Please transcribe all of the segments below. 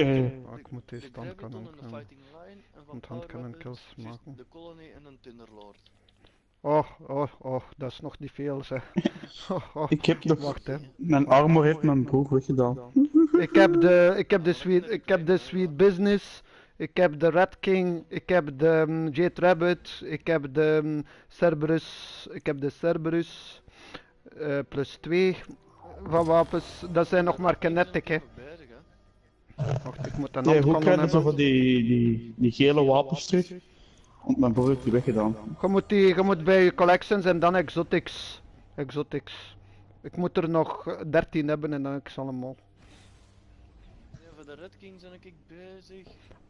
Oké. Ah, ik moet deze kunnen. en de Fighting Line en van Want hand Power cannon Weapons, kills maken. De Colony en een Thunderlord. Oh, oh, oh, dat is nog niet veel zeg. Oh, oh. Ik heb de, Wacht hè. mijn armor heeft mijn broek weggedaan. Ik heb de, ik heb de sweet, ik heb de sweet business. Ik heb de Red King, ik heb de um, Jade Rabbit, ik heb de um, Cerberus, ik heb de Cerberus eh, plus 2 van wapens. Dat zijn nog maar kinetic hè. Wacht, ik moet een Nee, hoe handkanon krijg je zo hebben. van die, die, die gele wapens terug? Want mijn broer heeft die weggedaan. Je moet, die, je moet bij je collections en dan exotics. Exotics. Ik moet er nog eh, 13 hebben en dan heb ik ze allemaal. Ja, voor de Red King ben ik bezig.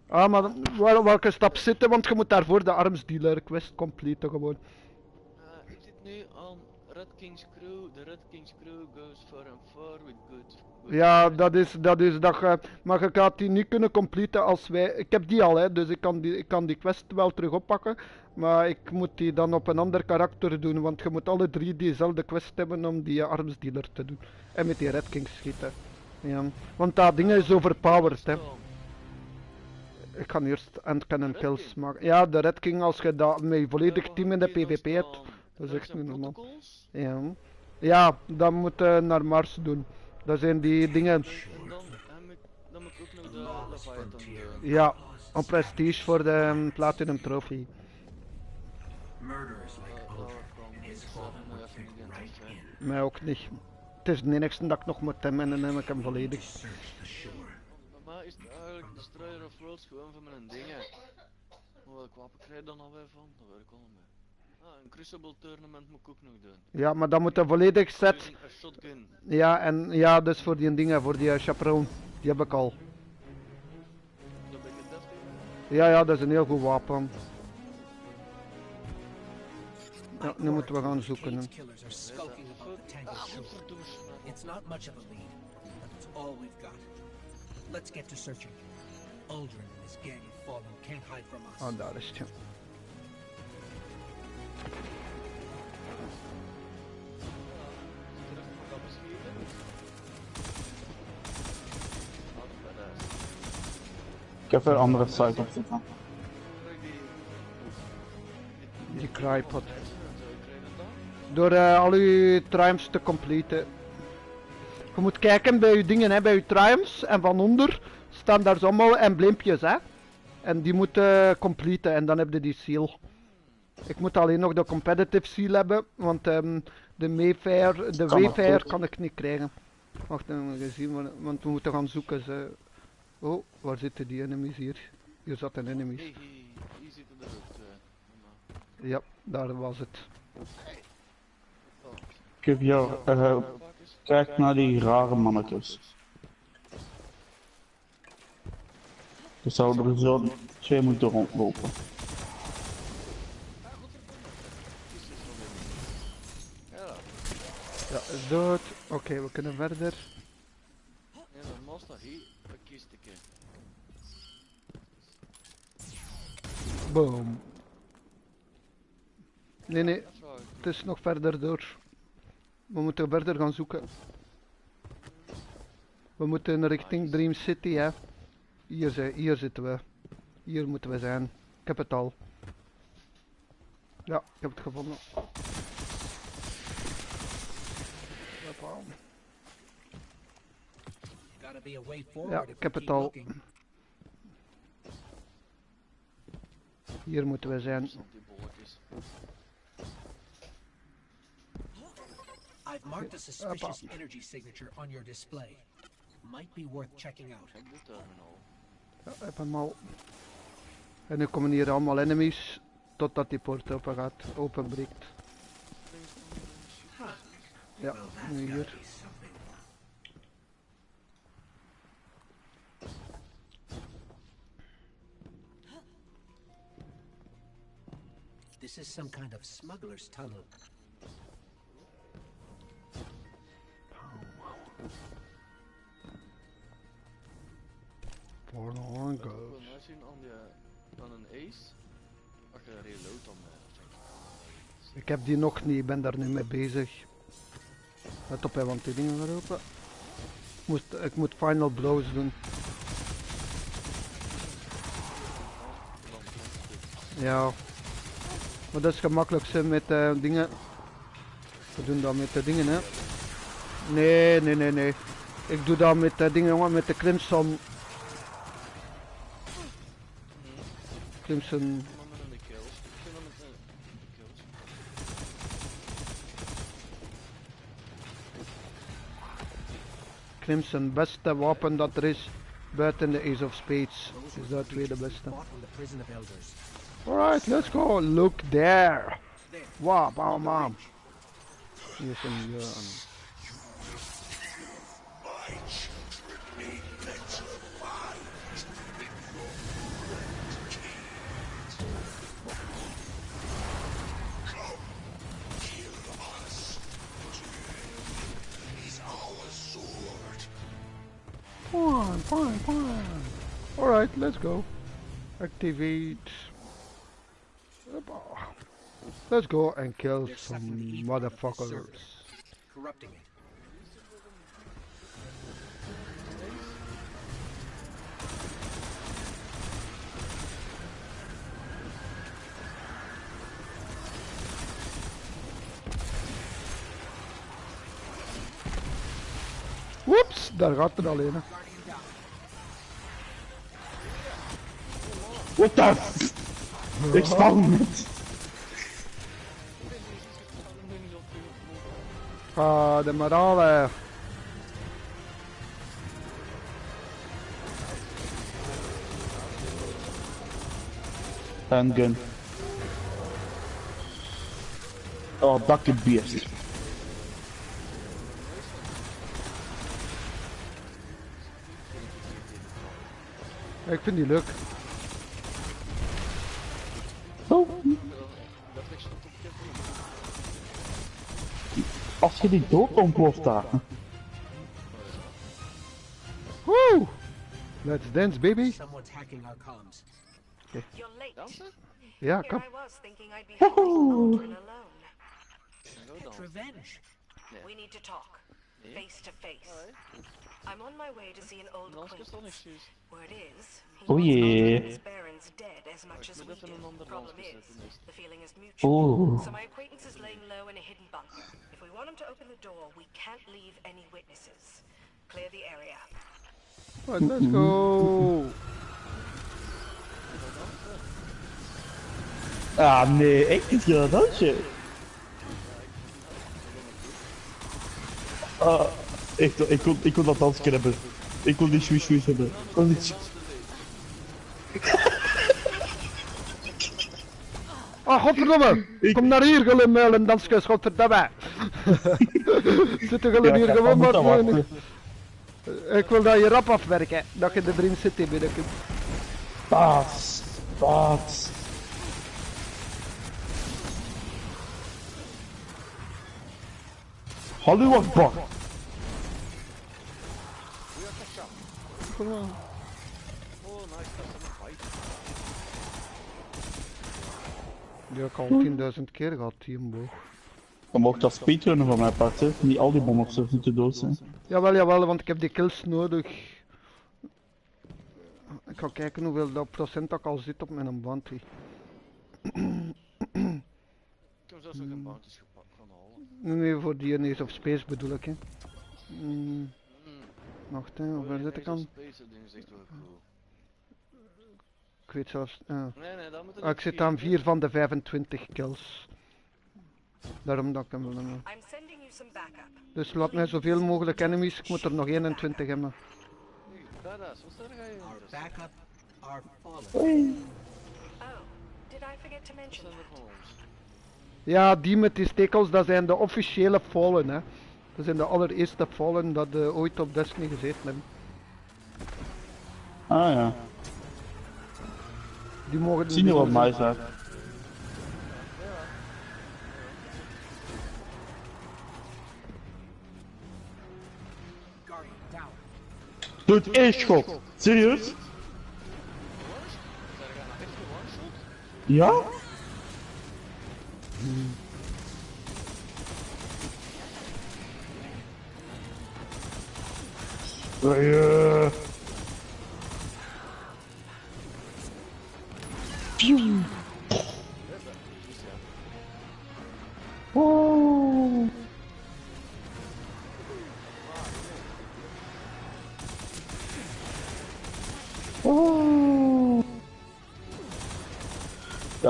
Ah, maar wel, welke stap zitten? Want je moet daarvoor de armsdealer quest completen gewoon. Eh, ik zit nu aan Red King's Crew. De Red King's Crew goes far and far with good. Ja, dat is, dat is dat je, maar je gaat die niet kunnen completen als wij, ik heb die al hè, dus ik kan die, ik kan die quest wel terug oppakken, maar ik moet die dan op een ander karakter doen, want je moet alle drie diezelfde quest hebben om die eh, armsdealer te doen. En met die Red King schieten. Ja, want dat ding is overpowered hè. Ik ga eerst end cannon Red kills maken. Ja, de Red King als je dat met volledig Eh, team in de PvP hebt. dat is echt niet normaal. Ja, ja dan moet je naar Mars doen. Dat zijn die dingen. En dan, moet- dan moet ik ook nog de Leviathan doen. Ja, op prestige voor de um, Platinum Trophy. Eh, daar ik in Mij ook niet. Het is de enigste dat ik nog moet hebben en dan heb ik hem volledig. mij is het eigenlijk Destroyer of Worlds gewoon van mijn dingen. Maar welk wapen krijg je dan alweer van? Dat weet ik al niet meer. Ah, een Crucible Tournament moet ik ook nog doen. Ja, maar dan moet je volledig set. Shotgun. Ja, en ja, dus voor die dingen, voor die uh, chaperone. Die heb ik al. Dat ben ik het deftig. Ja, ja, dat is een heel goed wapen. Ja, nu moeten we gaan zoeken. hè. Shore. It's not much of a lead, but it's all we've got. Let's get to searching. Aldrin and his gang of fallen can't hide from us. Oh, daar is het. Ik heb een andere site op zitten. Die... Crypod. Door eh, al uw triumphs te completen. Je moet kijken bij uw dingen, hè, bij uw triumphs. En van onder staan daar allemaal embleempjes, hè. En die moeten completen en dan heb je die seal. Ik moet alleen nog de competitive seal hebben, want ehm, de Mayfair, de Kan Wayfair kan ik niet krijgen. Wacht even, gezien, want- want we moeten gaan zoeken. Ze. Oh, waar zitten die enemies hier? Hier zat een enemies. Hey, hey, hier zitten er ook twee. Maar- Ja, daar was het. Oh, Ik heb jou, eh, kijk naar die rare mannetjes. Er zouden er zo twee moeten rondlopen. Ja, Ja, is dood. Oké, we kunnen verder. ja, normaal staat hier een kistje. Boom. Nee, nee, het is nog verder door. We moeten verder gaan zoeken. We moeten richting Dream City, hè. Hier, zijn, hier zitten we. Hier moeten we zijn. Ik heb het al. Ja, ik heb het gevonden. Hoppa. Gotta be a way forward if ik heb het al. Hier moeten we zijn. I've marked a suspicious energy signature on your display. Might be worth checking out. Ja, ik heb hem al. En nu komen hier allemaal enemies. Totdat die poort open gaat, openbreekt. Ja, nu hier. Is some kind of smuggler's tunnel. Oh. Voor de horn goes. Volgens mij zien aan die, dan een ace. Ach, je reload dan eh, Ik heb die nog niet, ik ben daar nu mee bezig. Let op, hè, want die dingen gaan open. Moest, ik moet final blows doen. Ja. Maar dat is gemakkelijkste met eh, dingen. We doen dat met de dingen, hè. Nee, nee, nee, nee. Ik doe dat met de dingen, jongen, met de Crimson. Crimson. De de de. Crimson, beste wapen dat er is buiten de Ace of Spades. Is dat tweede creatures beste. Fought in the prison of elders. Alright, let's go. Look there. There. Wow, bam, bam. Hier is een Jan. Fine, fine, fine. Alright, let's go. Activate. Hoppa. Let's go and kill There's some something evil about this motherfuckers. server. Corrupting it. Whoops, daar gaat het alleen. hè. Guardian down. What the f- Ik sta hem niet. Ah, de morale. Handgun. Oh, bucket beest. Ik vind die leuk. Als je die dood ontploft daar. Woo! Let's dance, baby. Ja, kom. Revenge. We need to talk. Yeah. Face to face. I'm on my way to see an old acquaintance. Word is, he Oh, yeah. Barons dead as much ik as we do. Problem is, dus. the feeling is mutual. Oeh. So my acquaintance is laying low in a hidden bunker. If we want him to open the door, we can't leave any witnesses. Clear the area. Right, let's go. Ah nee, echt niet dat dansje. Ah, echt, ik wil, ik wil dat dansje hebben. Ik wil die swish swish hebben. Ik wil Ah, godverdomme. Ik- Kom naar hier, Gullum, en dansjes, godverdomme. Zitten Gullum Ja, hier gewoon maar wachten. Ik wil dat je rap afwerken. Dat je de Dream City binnenkomt. Baas, baas. Hallo Akbar. Oh, nice. Dat is een fight. Die heb ik al 10.000 keer gehad, die. Dan mocht dat speedrunnen van mijn part, hè. Niet al die monsters moeten dood zijn. Jawel, jawel, want ik heb die kills nodig. Ik ga kijken hoeveel dat procent dat ik al zit op mijn bounty. Ik heb zelfs nog geen bounties gepakt gaan halen. Nee, voor die Ace of Space bedoel ik, hè. Mm, wacht, hè, waar Oh, zit ik aan? of Space, dat ding is echt wel cool. Ik weet zelfs... ah. Nee, nee, dat moet Ah, ik zit aan 4 van de 25 kills. Daarom dat ik hem wil. Dus laat mij zoveel mogelijk enemies, ik moet er nog 21 hebben. Ja, die met die stekels, dat zijn de officiële Fallen, hè. Dat zijn de allereerste Fallen dat eh, ooit op Destiny gezeten hebben. Ah ja. Die mogen wel die- nice uit. Guardian down. Doet één schot. Serieus? Er? Ja?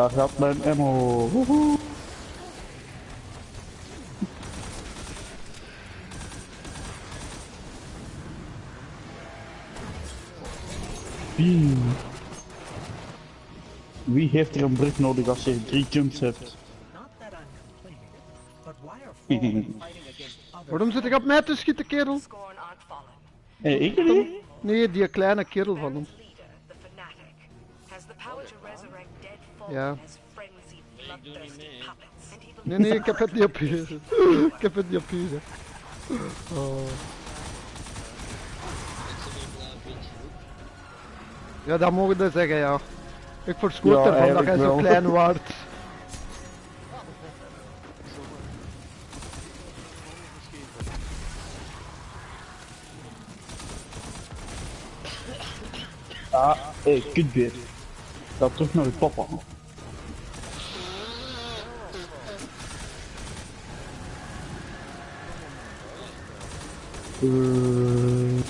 Daar gaat mijn ammo. Woehoe. Wie? Wie heeft er een brug nodig als je drie jumps hebt? Waarom zit ik op mij te schieten, kerel? Hé, ik niet? Nee, die kleine kerel van hem. Ja. Nee, nee, ik heb het niet op hier. Ik heb het niet op hier. Oh. Ja, dat mogen we zeggen, ja. Ik verschoot Ja, ervan dat jij zo klein waard. Ah, hé, kutbeer. Ga terug naar je papa. Eh,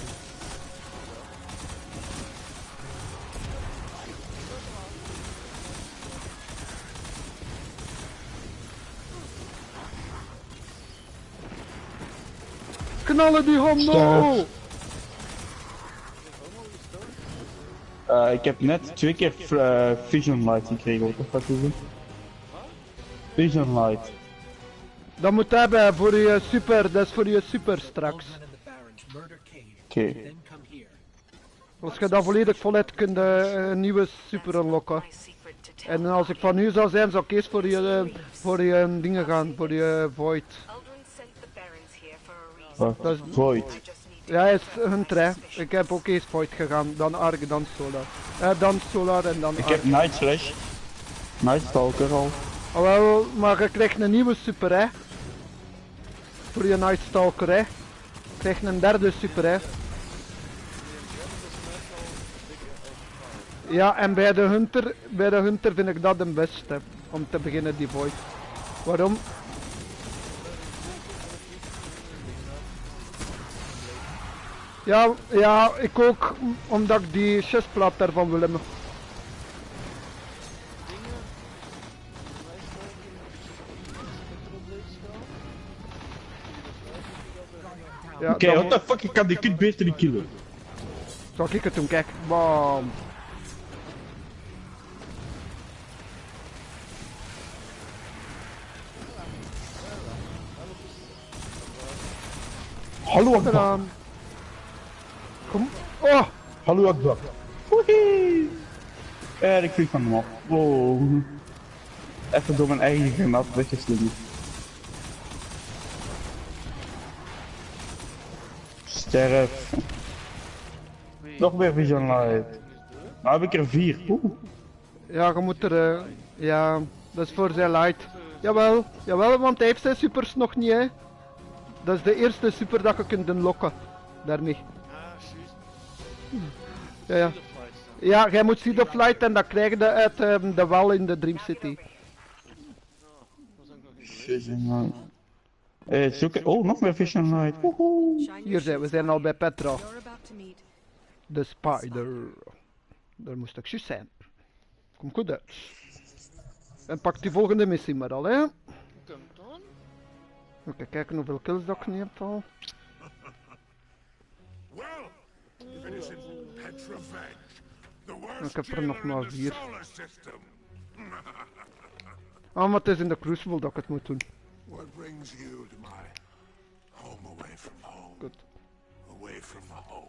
Knallen die homo! eh, ik heb net twee keer eh, Vision Light gekregen, wat is dat doen? Vision Light. Dat moet hebben voor je super, dat is voor je super straks. Aldrin and the Baron's murder cave. Oké. Als je dat volledig vol hebt, kun je eh, een nieuwe super unlocken. En als ik van u zou zijn, zou ik eerst voor je, eh, voor je eh, dingen gaan, voor je void. Dat is- Void. Ja, hij is Hunter, hè. Ik heb ook eerst void gegaan, dan Ark, dan Solar. Eh, dan Solar en dan Ik Ark. heb Night Slash. Night Stalker al. Oh, wel, maar je krijgt een nieuwe super, hè. Voor je Night Stalker, hè. Je krijgt een derde super, hè. Ja, en bij de Hunter, bij de Hunter vind ik dat de beste. Om te beginnen, die void. Waarom? Ja, ja, ik ook, omdat ik die chestplaat daarvan wil hebben. Ja, Oké, dan what the fuck, ik kan die kutbeer niet killen. Zal ik het doen, kijk. Bam. Hallo Akbar. Kom. Oh, Hallo Akbar. Woehie. En ik vlieg van hem af. Wow. Even door mijn eigen granaat weggeslingerd. Sterf. Nog meer Vision Light. Nou heb ik er vier. Oeh. ja, je moet er... eh, ja, dat is voor zijn light. Jawel, jawel, want hij heeft zijn supers nog niet, hè. Dat is de eerste super dat je kunt unlocken. Daarmee. Ah. Ja, ja. De. Ja, jij moet Seed of Light en dat krijg je uit ehm, de wel in de Dream City. Vision Light. Eh, zoeken. Oh, nog meer Vision Light. Woehoe. Hier zijn we, zijn al bij Petra. De spider. Daar moest ik juist zijn. Kom goed uit. En pak die volgende missie maar al, hè. Oké, kijken hoeveel kills dat ik niet heb al. Well, if it isn't Petrovenge, the worst Ik heb er nog maar vier. solar system. Ah, maar het is in de Crucible dat ik het moet doen. What brings you to my home away from home? Goed. Away from home.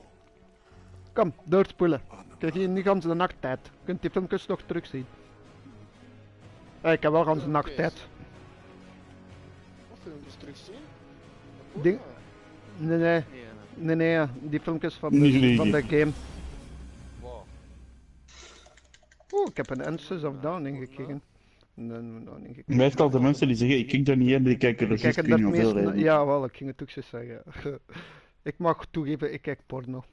Kom, doorspoelen. Kijk hier niet gans de nacht tijd. Je kunt die filmpjes nog terugzien. Ja, ik heb wel gans de nacht tijd. Filmpjes terugzien? Nee, nee, Nee, nee, die filmpjes van de, van de game. Wow. Oeh, ik heb een Answers of Downing gekeken. Nee. Meestal de mensen die zeggen, ik kijk daar niet in, die kijken er Ik kijk ik weet niet hoeveel meest... reden. Ja, wel, ik ging het ook zo zeggen. ik mag toegeven, ik kijk porno.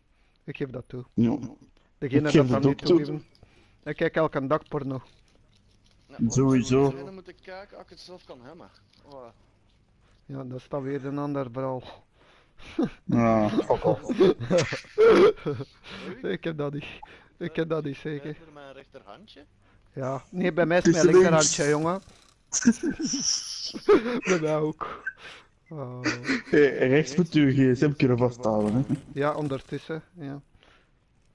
Ik geef dat toe. Ja. Degene Ik dat dat niet toe. toegeven. Ik kijk elke dag porno. Nou, Sowieso. Dan moet ik kijken als ik het zelf kan hebben. Oh, Ja, dat is dan weer een ander verhaal. Ja, fuck off. ik heb dat niet. Ik heb dat niet zeker. Rechter mijn rechterhandje. Ja, nee, bij mij is mijn linkerhandje, jongen. bij mij ook. Oh. Hey, rechts moet u je gsm kunnen vasthouden, hè. Ja, ondertussen, ja.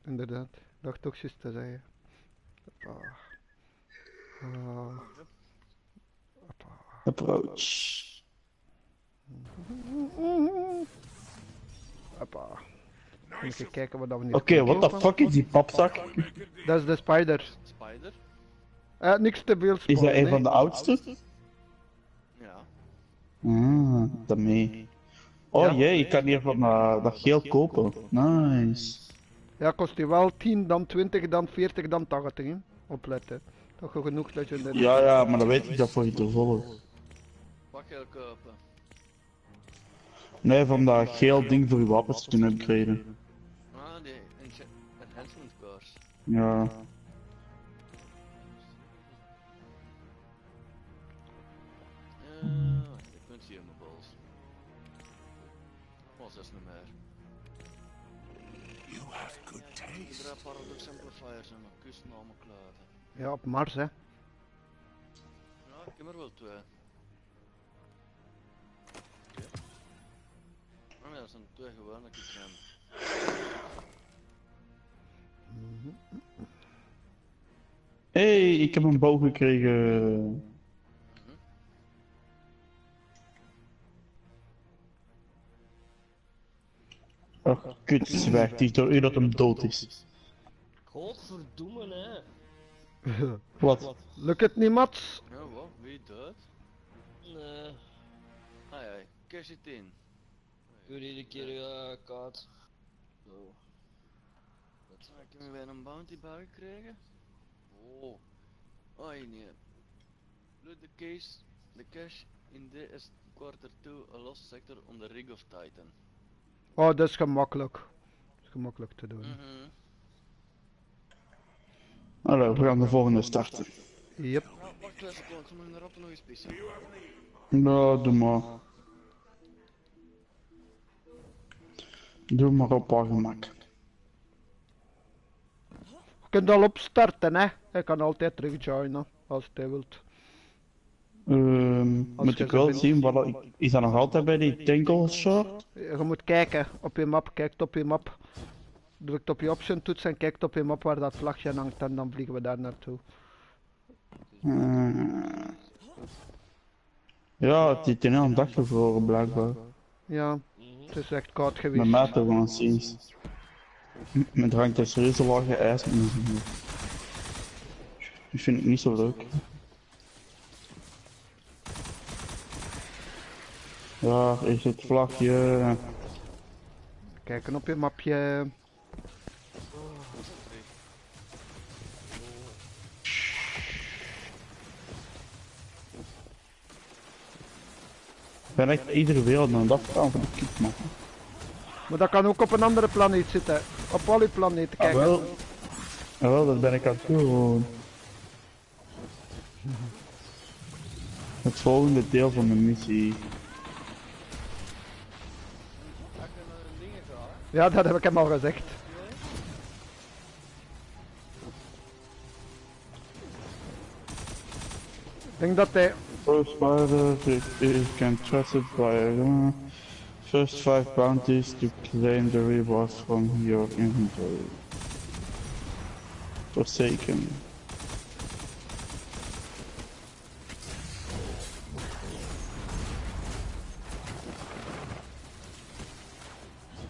Inderdaad. Dacht toch juist te zeggen. Hoppa. Approach. Hoppa. Even kijken wat dat we nu Oké, what the fuck is die papzak? Dat is de spider. Spider. Eh, niks te veel Is dat een van de oudste? Ja. Ah, daarmee. Oh Ja. jee, ik kan hier van eh, dat geel kopen. Nice. Ja, kost die wel 10, dan 20, dan 40, dan 80. hè. Opletten. Toch genoeg dat je. Ja, ja, maar dan weet ik dat voor je te volgen. Ga je kopen? Nee, van dat geel ding voor je wapens te kunnen upgraden. Ah, die enhancement course. Ja. Eh. Ja, op Mars, hè. Ja, ik heb er wel twee. Nee, dat zijn twee gewone kiekren. hey, ik heb een boog gekregen. Och, kut, zwijg, die door u dat hem dood is. Godverdomme, hè. Wat? Lukt het niet, Mats? Ja, wat? Wie dood? Nee, Ah ja, cash it in. Ik wil iedere keer uh, kaart. Zo. Ik heb weer een bounty bar gekregen. Oh. Oh nee. Loot the case, the cash in this quarter 2 a lost sector on the rig of Titan. Oh, dat is gemakkelijk. Dat is gemakkelijk te doen. Mhm. Hallo, we gaan de volgende starten. Yep. Ja, wacht ze moeten erop nog eens pissen. Nou, doe maar. Doe maar op haar gemak. Je kunt al opstarten, hè. Je kan altijd terug joinen, als je wilt. Ehm, Als moet ik wel zien, wat is dat nog altijd bij die Tangle Short? Je moet kijken op je map, kijkt op je map. Drukt op je option toets en kijkt op je map waar dat vlagje hangt en dan vliegen we daar naartoe. Eh, ja, het is een hele dag gevroren blijkbaar. Ja, het is echt koud geweest. mij toch gewoon sinds. Met hangt een serieuze lage ijs mijn. Die vind ik niet zo leuk. Ja, is het vlagje. Kijken op je mapje. Ik ben echt iedere wereld aan het afgaan van de man. Maar dat kan ook op een andere planeet zitten. Op al die planeten Ah, kijken. wel. Ah, wel, dat ben ik aan het doen gewoon. Het volgende deel van mijn missie. Ja, dat heb ik hem al gezegd. Ik denk dat hij... First spider, it, it can trust it by uh, first five bounties to claim the rewards from your inventory. Forsaken.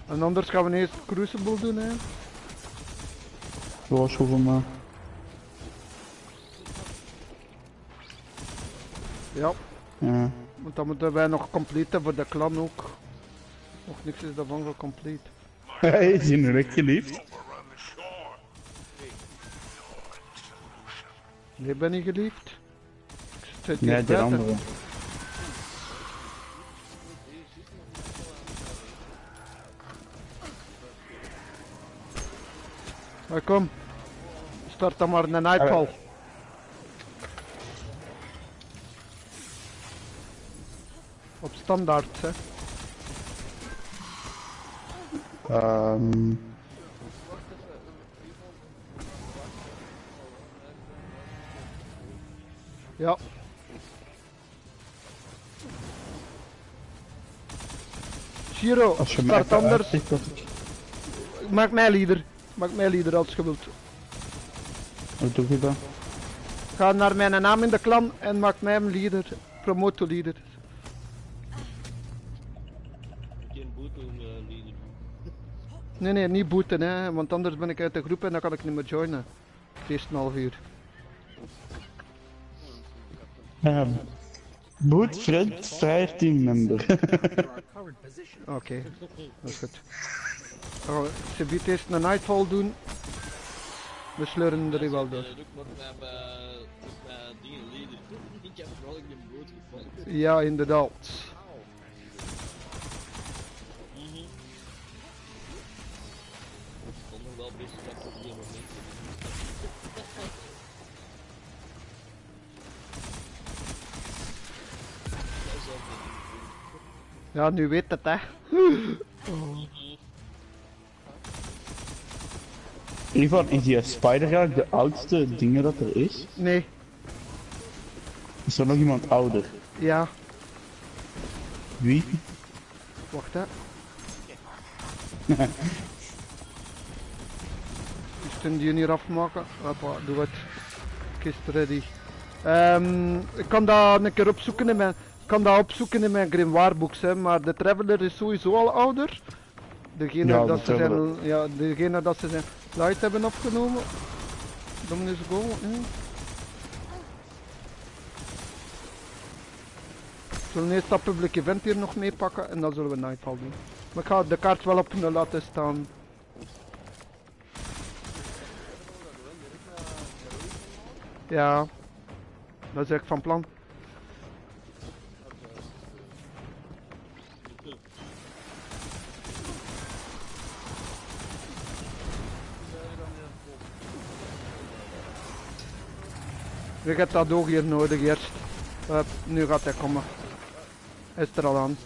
En anders gaan we eerst Crucible doen, hè. Waarschuwen maar. Ja, Ja. want dan moeten wij nog completen voor de clan ook. Nog niks is daarvan gecomplete. Hij is in direct geliefd. Nee, ben ik geliefd. Ik Nee, de andere. Maar kom. Start dan maar een nightfall. Op standaard, hè. Ehm. Ja. Giro, als je mij start anders. uitziet dat ik... Maak mij leader. Maak mij leader als je wilt. Wat doe je dan? Ga naar mijn naam in de clan en maak mij een leader. Promote to leader. Geen boete om uh, leader. Nee, nee, niet booten, hè, want anders ben ik uit de groep en dan kan ik niet meer joinen. Het eerste een half uur. Boot friend, vrij teammember. Oké, dat is goed. Oh, ze biedt eerst een nightfall doen. We sleuren er wel door. Dat ook Ja, nu weet het hè. Ivan, is die spider eigenlijk de oudste dingen dat er is? Nee, Is er nog iemand ouder? ja, Wie? wacht hè. Kunnen die hier afmaken. Hoppa, doe het. Kist ready. Ehm, ik kan dat een keer opzoeken in mijn, kan dat opzoeken in mijn grimoire books, hè, maar de Traveler is sowieso al ouder. Degene Ja, dat de ze zijn, ja, degene dat ze zijn light hebben opgenomen. Dominus Go. We zullen eerst dat public event hier nog meepakken en dan zullen we Nightfall doen. Maar ik ga de kaart wel op nul laten staan. Ja, dat is echt van plan. Je hebt dat oog hier nodig eerst. Hup, nu gaat hij komen. Is er al aan.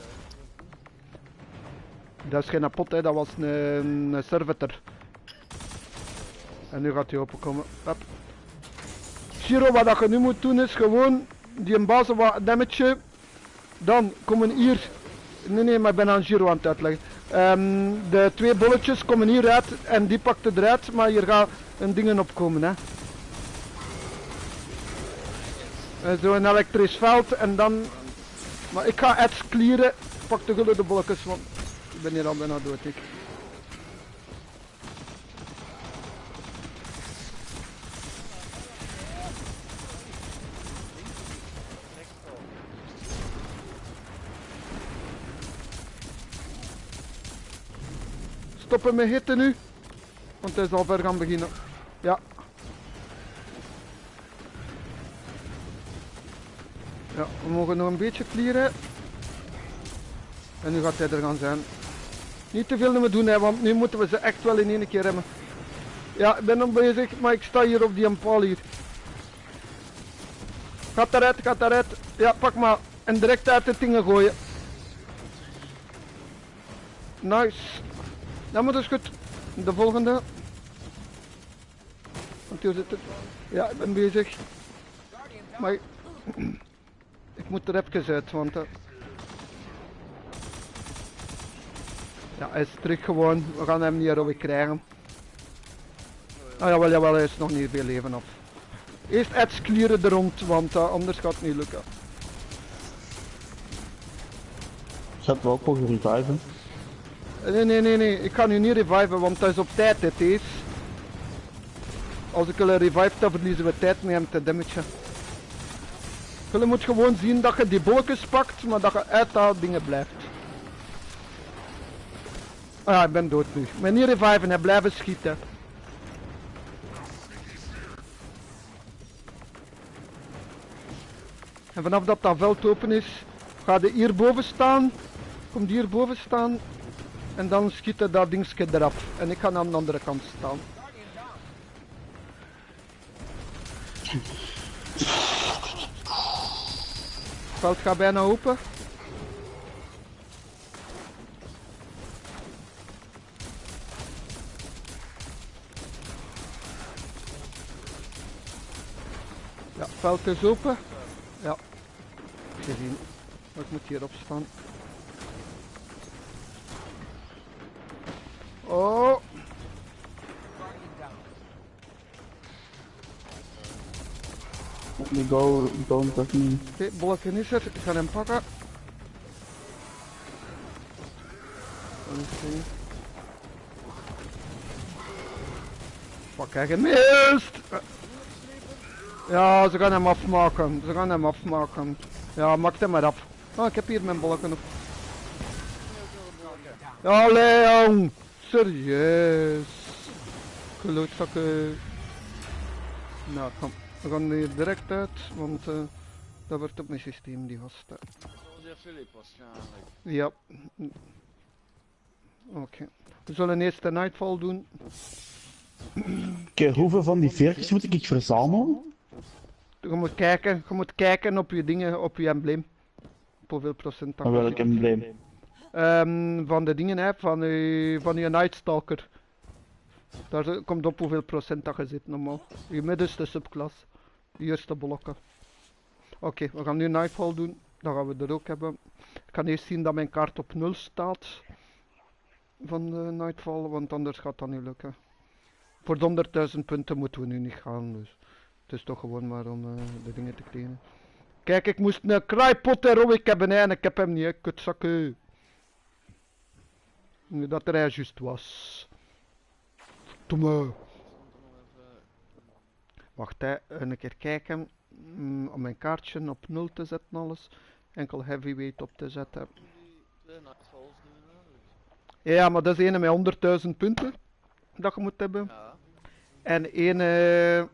Dat is geen pot, hè. dat was een, een servitor. En nu gaat hij openkomen. Hup. Shiro, wat je nu moet doen is gewoon die basis wat damage. Dan komen hier. Nee, nee, maar ik ben aan Giro aan het uitleggen. Ehm, de twee bolletjes komen hieruit en die pakt het eruit, maar hier gaat een dingen opkomen. Hè. En zo een elektrisch veld en dan. Maar ik ga ads clearen. Pak de gulden de bolletjes, want ik ben hier al bijna dood. Ik. Stoppen met hitten nu. Want hij is al ver gaan beginnen. Ja. Ja, we mogen nog een beetje clearen. En nu gaat hij er gaan zijn. Niet te veel doen, hè, want nu moeten we ze echt wel in één keer hebben. Ja, ik ben nog bezig, maar ik sta hier op die paal hier. Gaat eruit, gaat eruit. Ja, pak maar. En direct uit de dingen gooien. Nice. Dat is goed. De volgende. Want hier zit het. Ja, ik ben bezig. Maar ik, moet er even uit, want... eh, ja, hij is terug gewoon. We gaan hem niet erover krijgen. Ah jawel, jawel, hij is nog niet veel leven af. Eerst Eds clearen er rond, want eh, anders gaat het niet lukken. Gaat wel ook mogen reviven. Nee, nee, nee, nee. Ik ga nu niet reviven, want dat is op tijd, dit is. Als ik een revive dan verliezen we tijd met hem te damagen. Je moet gewoon zien dat je die bolletjes pakt, maar dat je uit dingen blijft. Ah ik ben dood nu. Maar niet reviven, hè. blijven schieten. En vanaf dat dat veld open is, ga je hierboven staan. Kom hierboven staan. En dan schiet dat dingetje eraf. En ik ga aan de andere kant staan. veld gaat bijna open. Ja, het veld is open. Ja, gezien. Maar ik moet hierop staan. Oh! Go, don't touch me. oké, bolken is er. Ik ga hem pakken. Oké. Fuck, gemist! Ja, ze gaan hem afmaken. Ze gaan hem afmaken. Ja, maak hem maar af. Ah, ik heb hier mijn bolken op. Ja, Leon! Serieus. Klootzakken. Nou, kom. We gaan hier direct uit, want eh, dat wordt op mijn systeem, die gasten. Jij Philip waarschijnlijk. Ja. Oké. We zullen eerst de Nightfall doen. Oké, hoeveel van die veertjes moet ik verzamelen? Je moet kijken, je moet kijken op je dingen, op je embleem. Op hoeveel procent dat welk embleem? Ehm, van de dingen, hè, van je, van je Nightstalker. Daar komt op hoeveel procent dat je zit normaal. Je middenste subklas. Eerste blokken. Oké, we gaan nu Nightfall doen. Dat gaan we er ook hebben. Ik kan eerst zien dat mijn kaart op 0 staat. Van de Nightfall, want anders gaat dat niet lukken. Voor de 100.000 punten moeten we nu niet gaan, dus. Het is toch gewoon maar om eh, de dingen te kleden. Kijk, ik moest een kraaipot heroic hebben en ik heb hem niet, hè, kutzakken. Nu dat er juist was. Domme. Stond er nog even... Wacht hè, een keer kijken. Mm, om mijn kaartje op 0 te zetten alles. Enkel heavyweight op te zetten. Ja, maar dat is ene met 100.000 punten. Dat je moet hebben. Ja. En ene,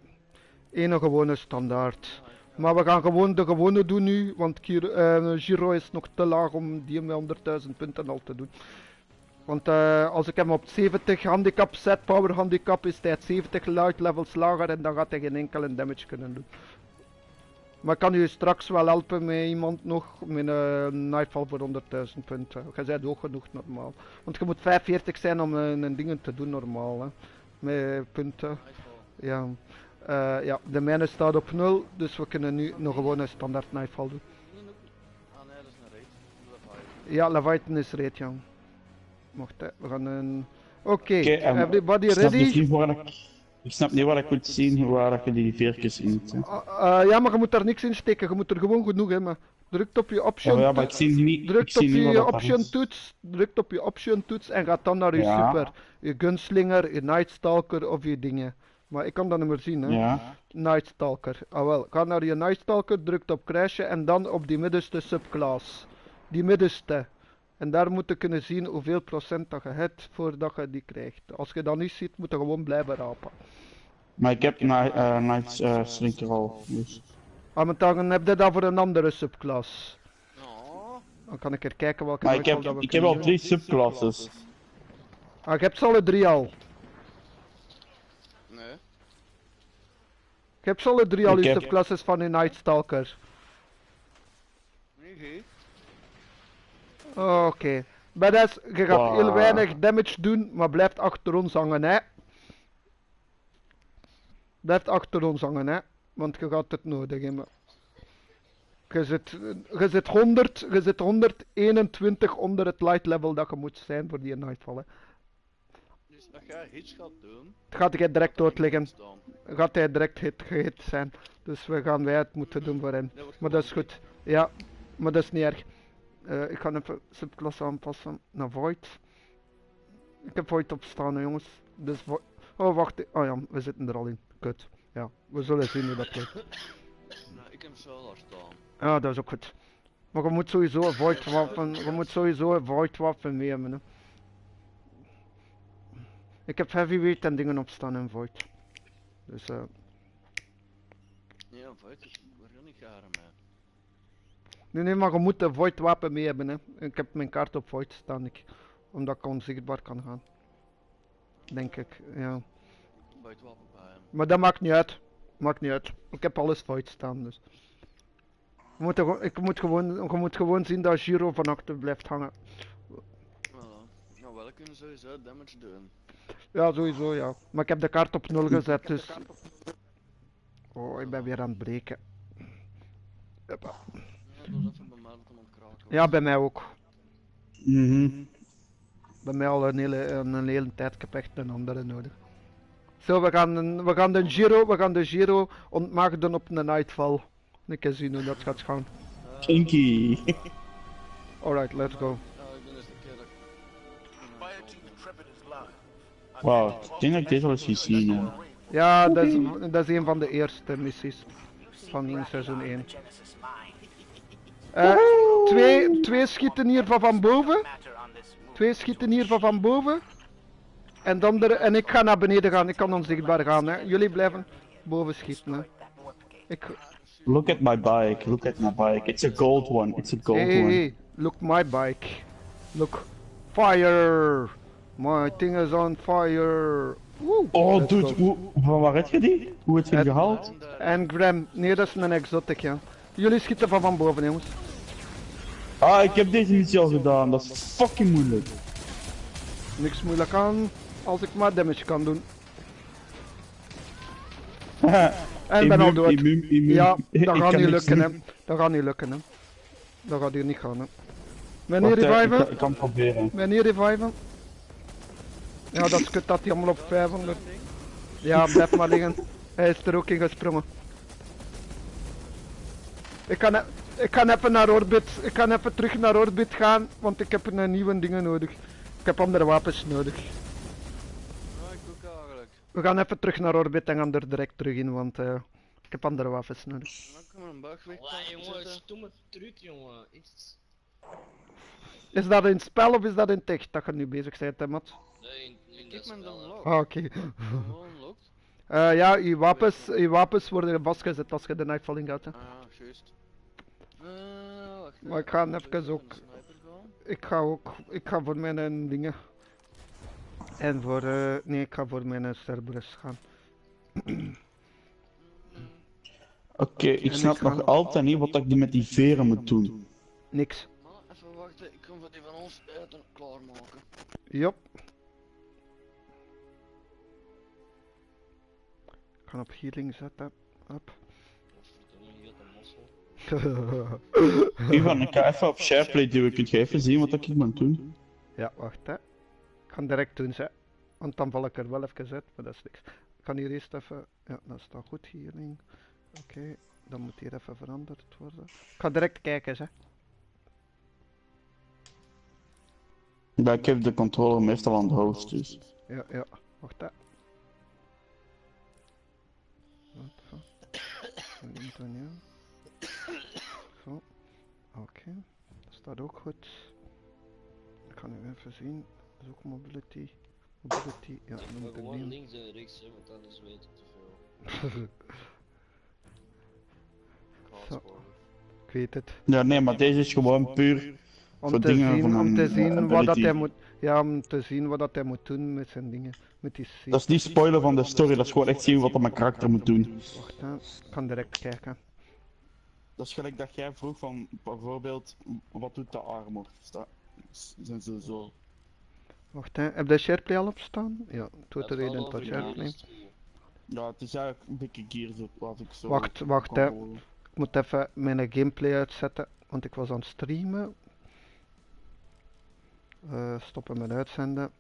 ene gewone standaard. Maar we gaan gewoon de gewone doen nu. Want eh, Giro is nog te laag om die met 100.000 punten al te doen. Want eh, als ik hem op 70 handicap zet, power handicap, is hij 70 light levels lager en dan gaat hij geen enkele damage kunnen doen. Maar ik kan u straks wel helpen met iemand nog met een Nightfall voor 100.000 punten. Je bent hoog genoeg normaal. Want je moet 45 zijn om een, een dingen te doen normaal. Hè. Met punten. Ja. Eh, ja, de mijne staat op 0, dus we kunnen nu nog gewoon een standaard Nightfall doen. Ah nee, dat is een raid. Ja, Leviathan is reed, ja. Mocht hè, we gaan een... Oké, en everybody ik ready? niet waar ik, ik snap niet waar ik moet zien waar je die veertjes in moet. hè. Ah, eh, ja, maar je moet daar niks in steken, je moet er gewoon genoeg hebben. Drukt op je option, Ja, ja, maar ik zie niet, drukt op je option toets, drukt op je option toets en gaat dan naar je Ja. super. Je gunslinger, je nightstalker of je dingen. Maar ik kan dat niet meer zien, hè. Ja, Nightstalker. Ah wel, ga naar je Nightstalker, drukt op crashen en dan op die middenste subclass. Die middenste. En daar moet je kunnen zien hoeveel procent dat je hebt voordat je die krijgt. Als je dat niet ziet, moet je gewoon blijven rapen. maar ik heb Night, eh Night eh, Slinker al. Dus. Ah, maar dan heb je dat voor een andere subclass. Dan kan ik er kijken welke Maar ik heb, dat we ik heb al drie subclasses. Ah, je hebt ze alle drie al. Nee. Je hebt ze alle drie al Ik heb- subclasses van je Nightstalker. Nee, geen. Oké. Dat, je gaat Wow. heel weinig damage doen, maar blijft achter ons hangen, hè. Blijft achter ons hangen, hè. Want je gaat het nodig hebben. Je zit, je zit 100, je zit 121 onder het light level dat je moet zijn voor die nightfall. Hè. Dus als jij hits gaat doen... Het gaat jij direct dan doodliggen. staan. Gaat hij direct hit, gehit zijn. Dus we gaan wij het moeten doen voor hem. Dat wordt Maar dat is goed. Ja, maar dat is niet erg. Eh, ik ga even subklasse aanpassen naar Void. Ik heb Void op staan, hè, jongens. Dus Void... Oh, wacht. Oh ja, we zitten er al in. Kut. Ja, we zullen zien hoe dat lukt. niet. Nee, ik heb Solar staan. Ja, dat is ook goed. Maar je moet sowieso een Void wapen... Je moet sowieso een Void wapen mee hebben, hè. Ik heb heavyweight en dingen op staan in Void. Dus eh... Nee, een fout is... Waar ga ik jaren mee? Nee, nee, maar je moet een void wapen mee hebben. Hè. Ik heb mijn kaart op void staan, ik, omdat ik onzichtbaar kan gaan. Denk ik, ja. Bij het wapen bij hem. Maar dat maakt niet uit. Maakt niet uit. Ik heb alles void staan, dus. Je moet, er gewoon- ik moet gewoon, je moet gewoon zien dat Giro van achter blijft hangen. Voilà. Nou, wel kunnen sowieso damage doen. Ja, sowieso, ja. Maar ik heb de kaart op 0 gezet, dus... Oh, ik ben weer aan het breken. Hoppa. Was even bij mij dat hem aan het kraken was. Ja, bij mij ook. Mhm. Bij mij al een hele, een, een hele tijd. Ik heb echt een andere nodig. Zo, we gaan, een- we gaan de Giro, we gaan de Giro ontmaagden op een Nightfall. Ik kan zien hoe dat gaat gaan. Kinky. Alright, let's go. Wauw, ik denk dat ik dit al eens gezien heb. Ja, dat is, dat is een van de eerste missies van in seizoen 1. Eh, twee, twee schieten hier van van boven. Twee schieten hier van van boven. En, dan de, en ik ga naar beneden gaan. Ik kan onzichtbaar gaan. Hè. Jullie blijven boven schieten. Hè. Ik, Look at my bike, look at my bike. It's a gold one, it's a gold hey, hey, one. hey, look my bike. Look. Fire. My thing is on fire. Woe. Oh Let's dude, hoe, van waar heb je die? Hoe heb je gehaald? En Graham, nee dat is een exotic ja. Jullie schieten van van boven jongens. Ah, ik heb deze missie al gedaan, dat is fucking moeilijk. Niks moeilijk aan als ik maar damage kan doen. En ben al dood. Ja, dat gaat niet lukken hè. Dat gaat niet lukken hè. Dat gaat hier niet gaan hè. Hè, ik, reviven? kan- ik kan proberen. Wanneer reviven? Ja, dat is kut dat hij allemaal op 500. Ja, blijf maar liggen. Hij is er ook in gesprongen. Ik kan, e- ik kan even naar orbit. Ik kan even terug naar orbit gaan, want ik heb een nieuwe dingen nodig. Ik heb andere wapens nodig. Ja, ik ook eigenlijk. We gaan even terug naar orbit en gaan er direct terug in, want eh, ik heb andere wapens nodig. Een jongen, zetten. stomme truc, jongen. Is dat in spel of is dat in tech dat je nu bezig bent, hè, Mat? Nee, in, in spel. Ah, oké. Eh, ja, je wapens, je wapens worden vastgezet als je de Nightfalling gaat. Hè. Ah juist. Eh, wacht. Maar ik ga even ook-. Ik ga ook, ik ga voor mijn eh, dingen. En voor, eh, nee, ik ga voor mijn uh, Cerberus gaan. Oké, ik snap ik nog altijd niet wat ik die met die veren moet doen. Niks. Maar even wachten, ik kan voor die van ons eten klaarmaken. Jop. Ik ga op healing zetten. Mossel. Ivan, ik ga even op SharePlay duwen, kunt je even zien wat ik moet doen? ja, wacht hè. Ik ga direct doen, ze. Want dan val ik er wel even uit, maar dat is niks. Ik kan hier eerst even. Ja, dat staat goed, healing. Oké, dan moet hier even veranderd worden. Ik ga direct kijken, ze. Ja, ik heb de controller meestal aan de host, dus. Ja, ja. Wacht hè. Ja. Zo. Oké. Dat staat ook goed. Ik ga nu even zien. Dat is ook mobility. Mobility. Ja, dan moet ik gewoon nemen. links en rechts, hè, want anders weet ik te veel. Zo. Ik weet het. Ja, nee, maar deze is gewoon puur. Om te dingen zien, van om een, te zien wat dat hij moet. Ja, om te zien wat dat hij moet doen met zijn dingen. Met die. Dat is niet spoilen van de story, dat is gewoon echt zien wat dat mijn karakter moet doen. Wacht hè. Ik kan direct kijken. Dat is gelijk dat jij vroeg van bijvoorbeeld, wat doet de armor? Zijn ze zo. Wacht hè. Heb je SharePlay al op staan? Ja, doe Dat er over tot SharePlay. Gears 2. Ja, het is eigenlijk een beetje gear zo, wat ik zo. Wacht, wacht, hè. Ik moet even mijn gameplay uitzetten, want ik was aan het streamen. Eh, stoppen met uitzenden.